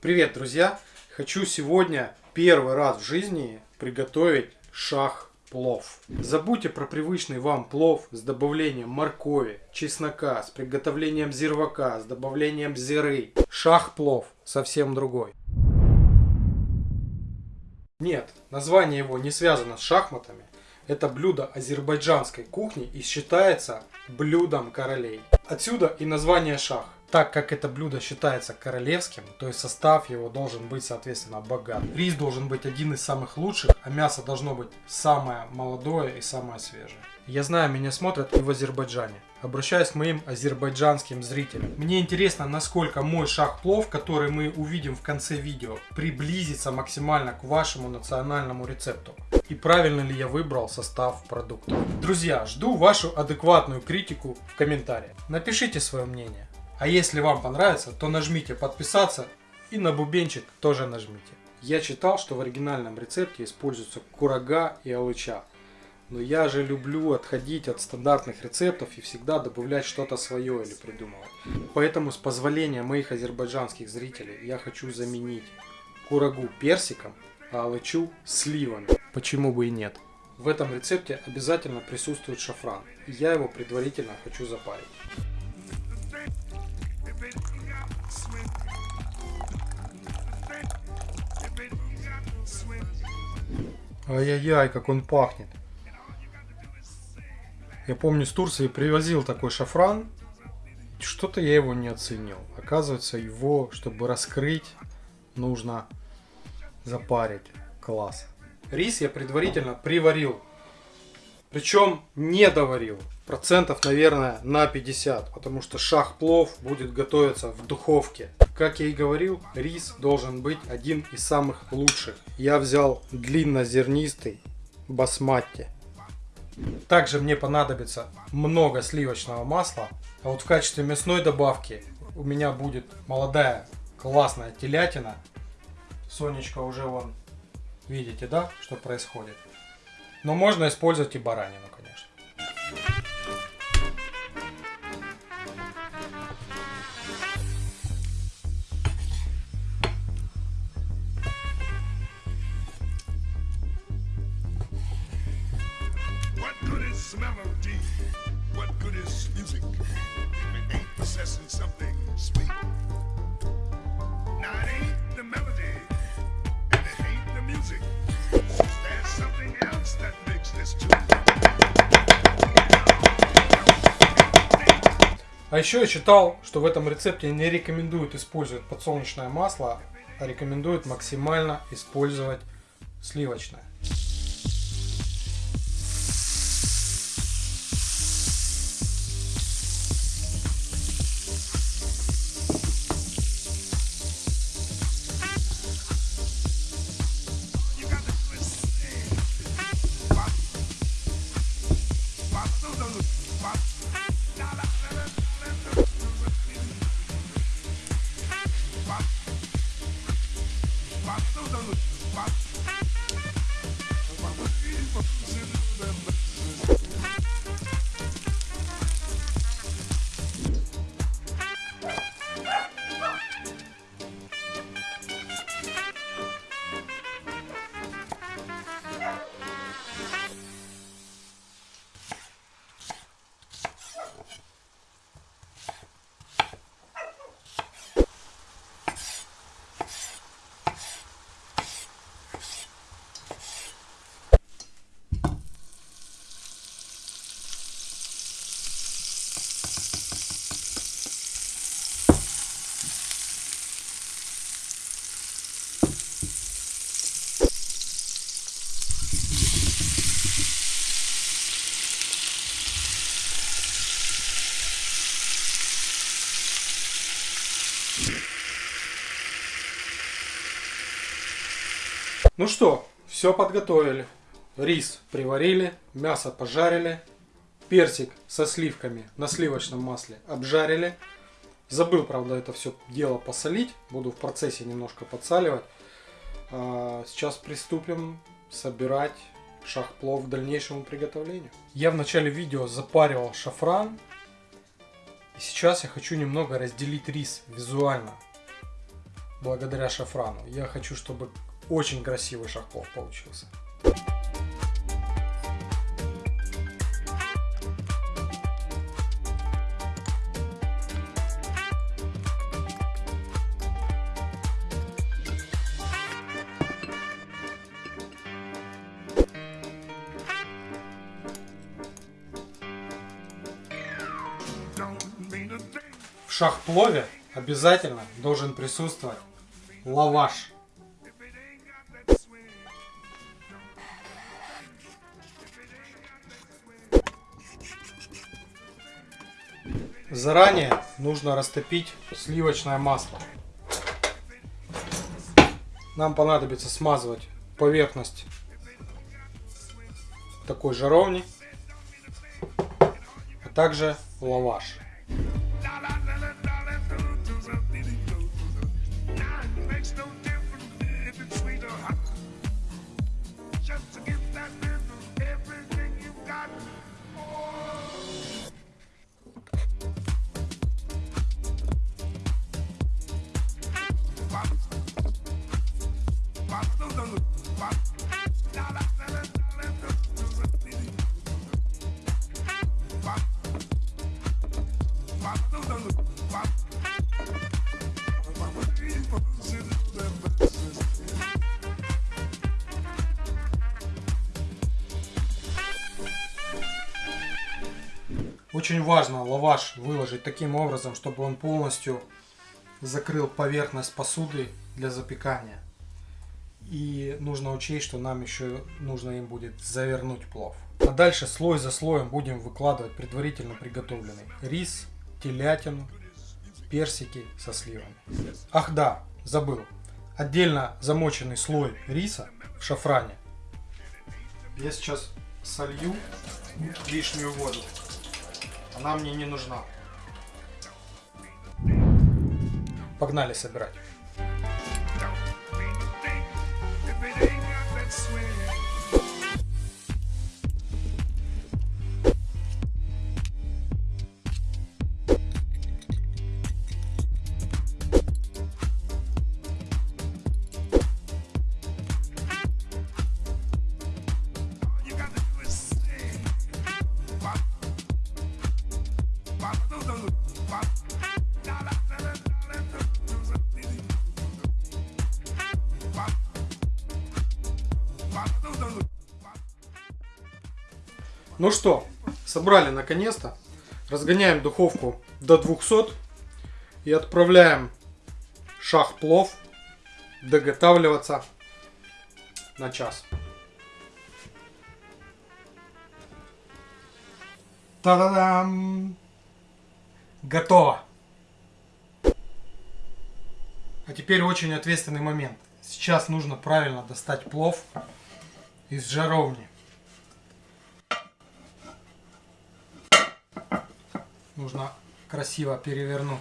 Привет, друзья! Хочу сегодня первый раз в жизни приготовить шах-плов. Забудьте про привычный вам плов с добавлением моркови, чеснока, с приготовлением зирвака, с добавлением зиры. Шах-плов совсем другой. Нет, название его не связано с шахматами. Это блюдо азербайджанской кухни и считается блюдом королей. Отсюда и название шах. Так как это блюдо считается королевским, то есть состав его должен быть, соответственно, богат. Рис должен быть один из самых лучших, а мясо должно быть самое молодое и самое свежее. Я знаю, меня смотрят и в Азербайджане. Обращаюсь к моим азербайджанским зрителям. Мне интересно, насколько мой шах-плов, который мы увидим в конце видео, приблизится максимально к вашему национальному рецепту. И правильно ли я выбрал состав продуктов. Друзья, жду вашу адекватную критику в комментариях. Напишите свое мнение. А если вам понравится, то нажмите подписаться и на бубенчик тоже нажмите. Я читал, что в оригинальном рецепте используются курага и алыча. Но я же люблю отходить от стандартных рецептов и всегда добавлять что-то свое или придумывать. Поэтому с позволения моих азербайджанских зрителей я хочу заменить курагу персиком, а алычу сливами. Почему бы и нет? В этом рецепте обязательно присутствует шафран. И я его предварительно хочу запарить. Ай-яй-яй, как он пахнет. Я помню, с Турции привозил такой шафран. Что-то я его не оценил. Оказывается, его, чтобы раскрыть, нужно запарить. Класс. Рис я предварительно приварил. Причем не доварил. Процентов, наверное, на 50. Потому что шах-плов будет готовиться в духовке. Как я и говорил, рис должен быть один из самых лучших. Я взял длиннозернистый басмати. Также мне понадобится много сливочного масла. А вот в качестве мясной добавки у меня будет молодая классная телятина. Сонечка уже вон, видите, да, что происходит. Но можно использовать и баранину, конечно. А еще я читал, что в этом рецепте не рекомендуют использовать подсолнечное масло, а рекомендуют максимально использовать сливочное. Mas não dá notícia, mas... Mas vai vamos se. Ну что, все подготовили. Рис приварили, мясо пожарили, персик со сливками на сливочном масле обжарили. Забыл, правда, это все дело посолить. Буду в процессе немножко подсаливать. А, сейчас приступим собирать шахплов к дальнейшему приготовлению. Я в начале видео запаривал шафран. И сейчас я хочу немного разделить рис визуально. благодаря шафрану. Я хочу, чтобы очень красивый шахплов получился. В шахплове обязательно должен присутствовать лаваш. Заранее нужно растопить сливочное масло. Нам понадобится смазывать поверхность такой жаровни, а также лаваш. Очень важно лаваш выложить таким образом, чтобы он полностью закрыл поверхность посуды для запекания. И нужно учесть, что нам еще нужно им будет завернуть плов. А дальше слой за слоем будем выкладывать предварительно приготовленный рис, телятину, персики со сливами. Ах да, забыл. Отдельно замоченный слой риса в шафране. Я сейчас солью лишнюю воду. Она мне не нужна. Погнали собирать. Ну что, собрали наконец-то. Разгоняем духовку до 200 и отправляем шах плов доготавливаться на час. Та-да-дам! Готово! А теперь очень ответственный момент. Сейчас нужно правильно достать плов из жаровни. Нужно красиво перевернуть.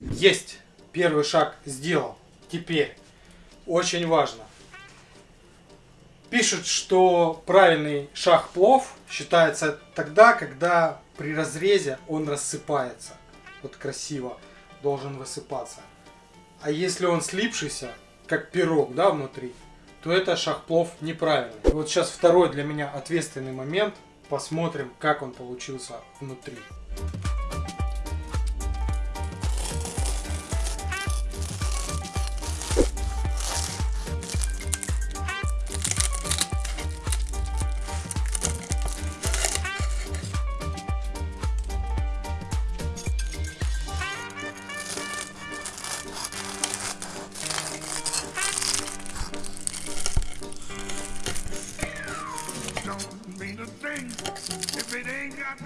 Есть! Первый шаг сделал. Теперь, очень важно. Пишут, что правильный шах плов считается тогда, когда при разрезе он рассыпается. Вот красиво должен высыпаться. А если он слипшийся, как пирог, да, внутри, то это шах плов неправильный. Вот сейчас второй для меня ответственный момент. Посмотрим, как он получился внутри.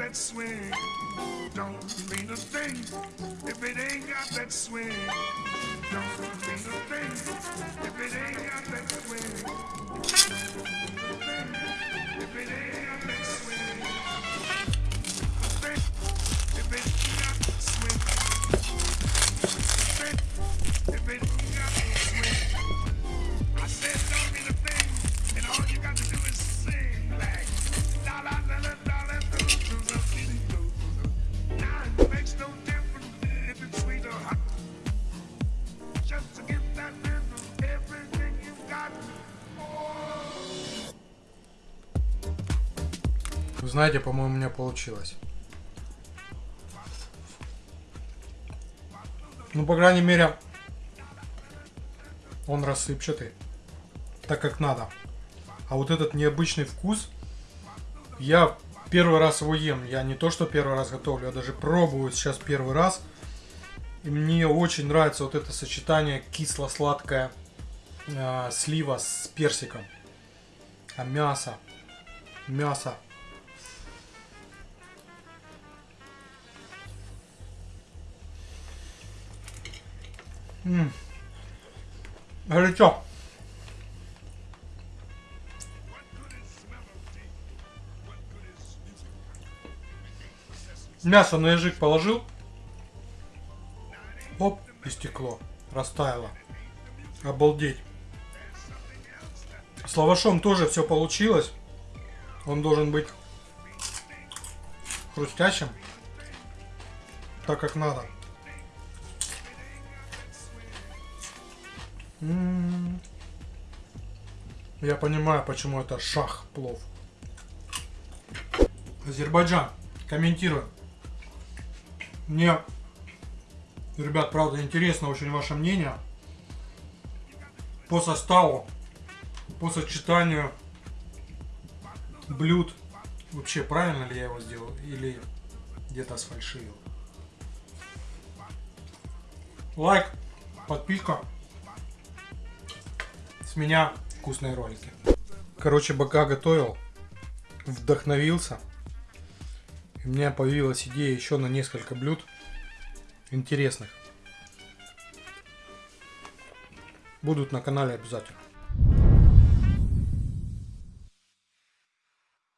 That swing. Don't mean a thing if it ain't got that swing. Don't mean a thing if it ain't got that swing. Вы знаете, по-моему, у меня получилось. Ну, по крайней мере, он рассыпчатый. Так как надо. А вот этот необычный вкус, я первый раз его ем. Я не то, что первый раз готовлю, я даже пробую сейчас первый раз. И мне очень нравится вот это сочетание кисло-сладкое э, слива с персиком. А мясо. Мясо. Ммм. Горячо. Мясо на язык положил. Оп, и стекло. Растаяло. Обалдеть. С лавашом тоже все получилось. Он должен быть хрустящим. Так как надо. Я понимаю, почему это шах плов. Азербайджан. Комментирую. Мне, ребят, правда, интересно очень ваше мнение по составу, по сочетанию блюд. Вообще, правильно ли я его сделал или где-то сфальшивил. Лайк, подписка. С меня вкусные ролики. Короче, бока готовил, вдохновился. У меня появилась идея еще на несколько блюд интересных. Будут на канале обязательно.